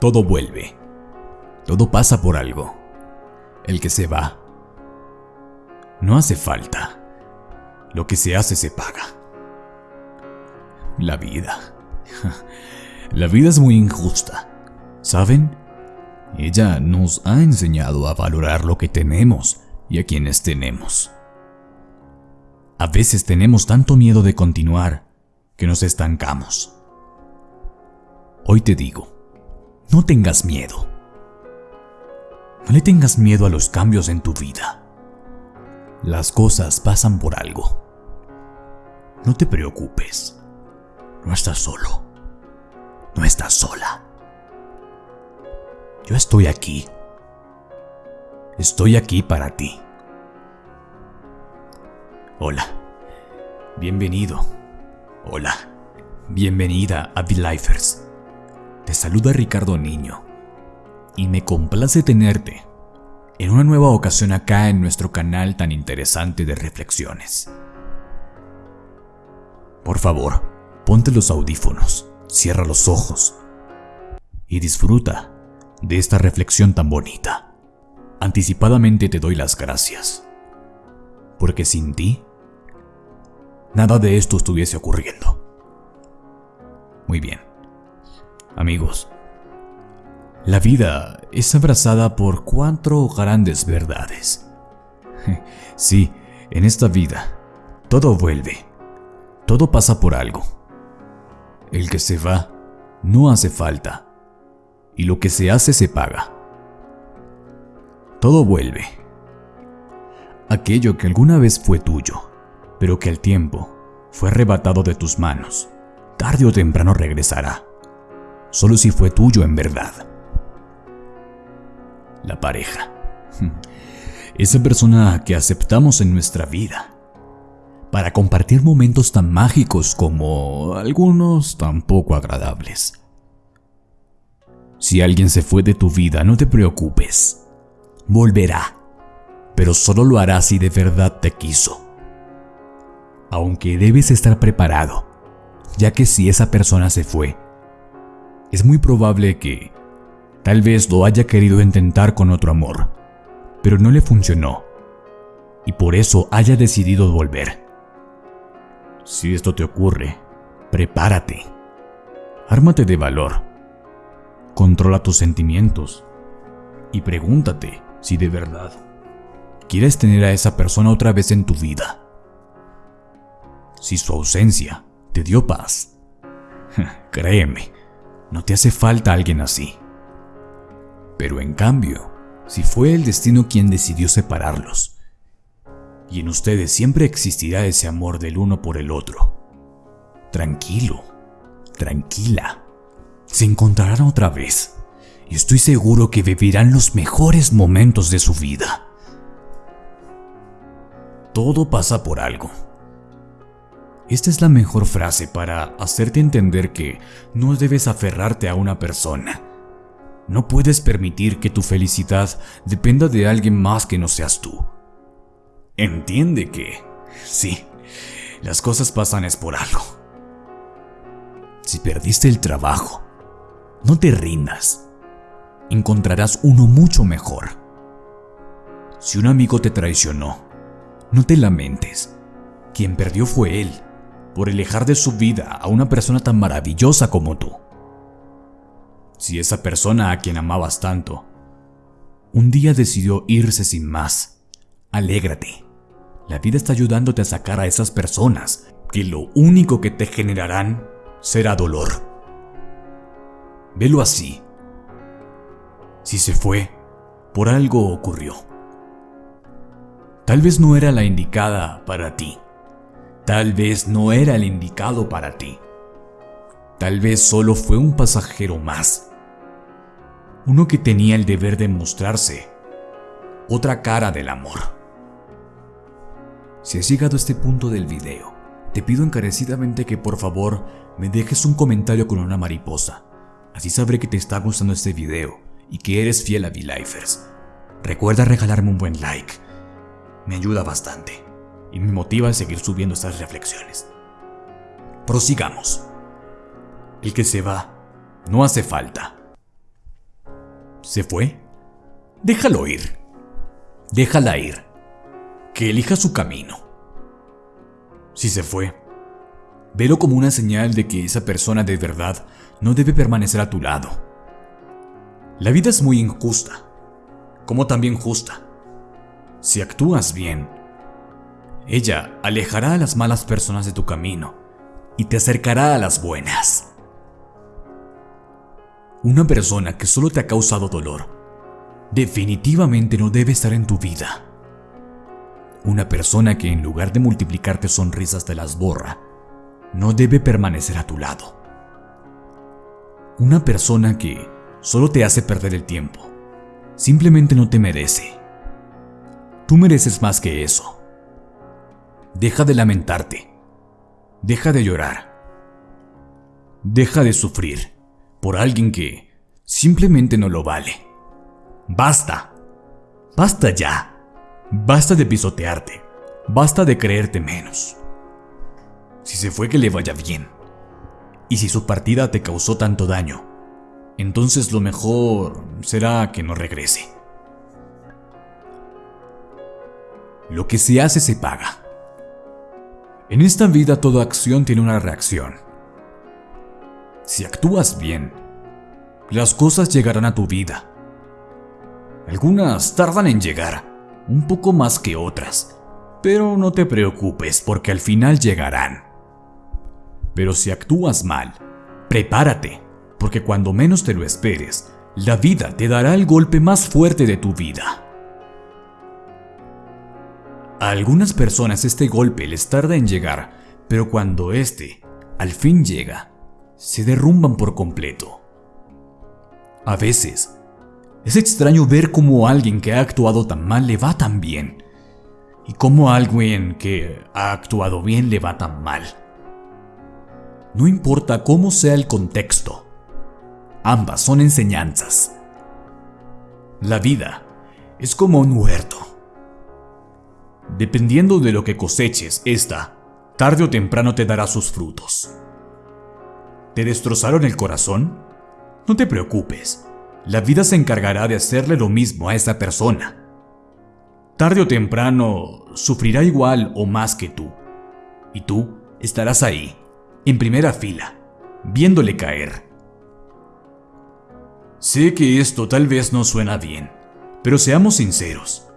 Todo vuelve. Todo pasa por algo. El que se va. No hace falta. Lo que se hace se paga. La vida. La vida es muy injusta. ¿Saben? Ella nos ha enseñado a valorar lo que tenemos y a quienes tenemos. A veces tenemos tanto miedo de continuar que nos estancamos. Hoy te digo, no tengas miedo. No le tengas miedo a los cambios en tu vida. Las cosas pasan por algo. No te preocupes. No estás solo. No estás sola. Yo estoy aquí. Estoy aquí para ti. Hola. Bienvenido. Hola. Bienvenida a V-Lifers. Te saluda Ricardo Niño. Y me complace tenerte en una nueva ocasión acá en nuestro canal tan interesante de reflexiones. Por favor, ponte los audífonos, cierra los ojos y disfruta de esta reflexión tan bonita. Anticipadamente te doy las gracias, porque sin ti, nada de esto estuviese ocurriendo. Muy bien. Amigos, la vida es abrazada por cuatro grandes verdades. Sí, en esta vida, todo vuelve, todo pasa por algo. El que se va, no hace falta y lo que se hace se paga. Todo vuelve. Aquello que alguna vez fue tuyo, pero que al tiempo fue arrebatado de tus manos, tarde o temprano regresará, solo si fue tuyo en verdad. La pareja. Esa persona que aceptamos en nuestra vida para compartir momentos tan mágicos como algunos tan poco agradables. Si alguien se fue de tu vida, no te preocupes. Volverá, pero solo lo hará si de verdad te quiso. Aunque debes estar preparado, ya que si esa persona se fue, es muy probable que tal vez lo haya querido intentar con otro amor, pero no le funcionó, y por eso haya decidido volver. Si esto te ocurre, prepárate. Ármate de valor Controla tus sentimientos y pregúntate si de verdad quieres tener a esa persona otra vez en tu vida. Si su ausencia te dio paz, créeme, no te hace falta alguien así. Pero en cambio, si fue el destino quien decidió separarlos, y en ustedes siempre existirá ese amor del uno por el otro, tranquilo, tranquila se encontrarán otra vez y estoy seguro que vivirán los mejores momentos de su vida. Todo pasa por algo. Esta es la mejor frase para hacerte entender que no debes aferrarte a una persona. No puedes permitir que tu felicidad dependa de alguien más que no seas tú. Entiende que, sí, las cosas pasan es por algo. Si perdiste el trabajo, no te rindas. Encontrarás uno mucho mejor. Si un amigo te traicionó, no te lamentes. Quien perdió fue él, por alejar de su vida a una persona tan maravillosa como tú. Si esa persona a quien amabas tanto, un día decidió irse sin más, alégrate. La vida está ayudándote a sacar a esas personas que lo único que te generarán será dolor. Velo así. Si se fue, por algo ocurrió. Tal vez no era la indicada para ti. Tal vez no era el indicado para ti. Tal vez solo fue un pasajero más. Uno que tenía el deber de mostrarse otra cara del amor. Si has llegado a este punto del video, te pido encarecidamente que por favor me dejes un comentario con una mariposa Así sabré que te está gustando este video y que eres fiel a V-Lifers. Recuerda regalarme un buen like. Me ayuda bastante y me motiva a seguir subiendo estas reflexiones. Prosigamos. El que se va no hace falta. ¿Se fue? Déjalo ir. Déjala ir. Que elija su camino. Si se fue, velo como una señal de que esa persona de verdad no debe permanecer a tu lado. La vida es muy injusta, como también justa. Si actúas bien, ella alejará a las malas personas de tu camino y te acercará a las buenas. Una persona que solo te ha causado dolor definitivamente no debe estar en tu vida. Una persona que en lugar de multiplicarte sonrisas te las borra, no debe permanecer a tu lado. Una persona que solo te hace perder el tiempo, simplemente no te merece. Tú mereces más que eso. Deja de lamentarte. Deja de llorar. Deja de sufrir por alguien que simplemente no lo vale. Basta. Basta ya. Basta de pisotearte. Basta de creerte menos. Si se fue que le vaya bien. Y si su partida te causó tanto daño, entonces lo mejor será que no regrese. Lo que se hace se paga. En esta vida toda acción tiene una reacción. Si actúas bien, las cosas llegarán a tu vida. Algunas tardan en llegar, un poco más que otras, pero no te preocupes porque al final llegarán. Pero si actúas mal, prepárate, porque cuando menos te lo esperes, la vida te dará el golpe más fuerte de tu vida. A algunas personas este golpe les tarda en llegar, pero cuando este al fin llega, se derrumban por completo. A veces, es extraño ver cómo alguien que ha actuado tan mal le va tan bien, y cómo alguien que ha actuado bien le va tan mal. No importa cómo sea el contexto, ambas son enseñanzas. La vida es como un huerto. Dependiendo de lo que coseches, esta, tarde o temprano te dará sus frutos. ¿Te destrozaron el corazón? No te preocupes, la vida se encargará de hacerle lo mismo a esa persona. Tarde o temprano sufrirá igual o más que tú. Y tú estarás ahí, en primera fila, viéndole caer. Sé que esto tal vez no suena bien, pero seamos sinceros.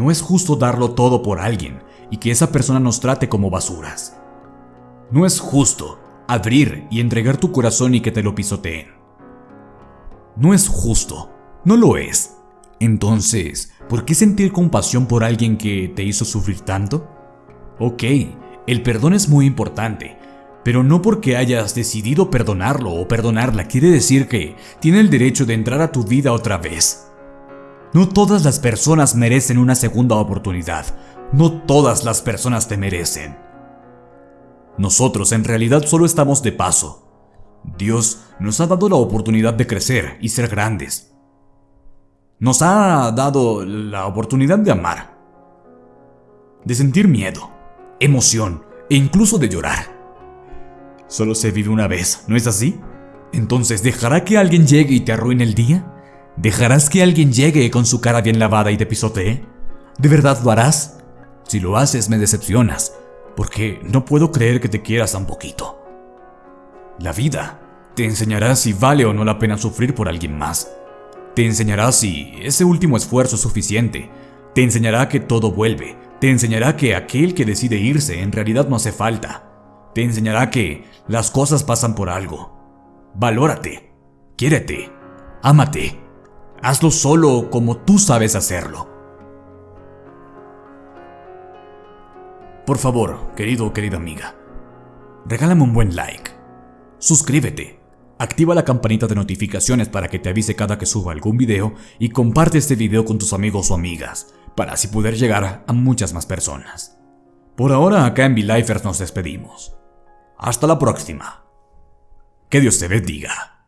No es justo darlo todo por alguien y que esa persona nos trate como basuras. No es justo abrir y entregar tu corazón y que te lo pisoteen. No es justo, no lo es. Entonces, ¿por qué sentir compasión por alguien que te hizo sufrir tanto? Ok, el perdón es muy importante, pero no porque hayas decidido perdonarlo o perdonarla quiere decir que tiene el derecho de entrar a tu vida otra vez. No todas las personas merecen una segunda oportunidad. No todas las personas te merecen. Nosotros en realidad solo estamos de paso. Dios nos ha dado la oportunidad de crecer y ser grandes. Nos ha dado la oportunidad de amar, de sentir miedo, emoción e incluso de llorar. Solo se vive una vez, ¿no es así? Entonces, ¿dejará que alguien llegue y te arruine el día? ¿Dejarás que alguien llegue con su cara bien lavada y te pisotee? ¿De verdad lo harás? Si lo haces me decepcionas, porque no puedo creer que te quieras tan poquito. La vida te enseñará si vale o no la pena sufrir por alguien más. Te enseñará si ese último esfuerzo es suficiente. Te enseñará que todo vuelve. Te enseñará que aquel que decide irse en realidad no hace falta. Te enseñará que las cosas pasan por algo. Valórate. Quiérete. Ámate. Hazlo solo como tú sabes hacerlo. Por favor, querido o querida amiga, regálame un buen like. Suscríbete. Activa la campanita de notificaciones para que te avise cada que suba algún video y comparte este video con tus amigos o amigas, para así poder llegar a muchas más personas. Por ahora acá en V-Lifers nos despedimos. Hasta la próxima. Que Dios te bendiga.